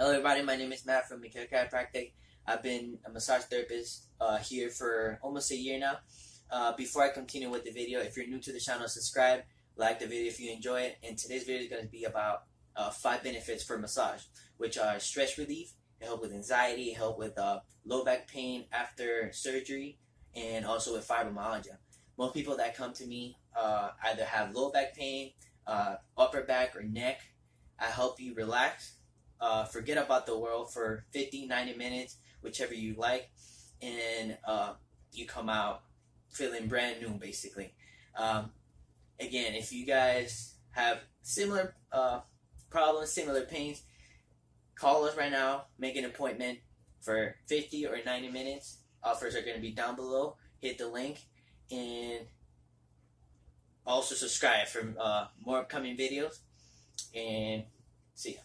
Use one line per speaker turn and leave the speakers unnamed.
Hello, everybody. My name is Matt from Mikhail Chiropractic. I've been a massage therapist uh, here for almost a year now. Uh, before I continue with the video, if you're new to the channel, subscribe, like the video if you enjoy it. And today's video is going to be about uh, five benefits for massage, which are stress relief, help with anxiety, help with uh, low back pain after surgery, and also with fibromyalgia. Most people that come to me uh, either have low back pain, uh, upper back, or neck. I help you relax uh, forget about the world for 50, 90 minutes, whichever you like, and uh, you come out feeling brand new, basically. Um, again, if you guys have similar uh, problems, similar pains, call us right now, make an appointment for 50 or 90 minutes. Offers are going to be down below. Hit the link and also subscribe for uh, more upcoming videos. And see ya.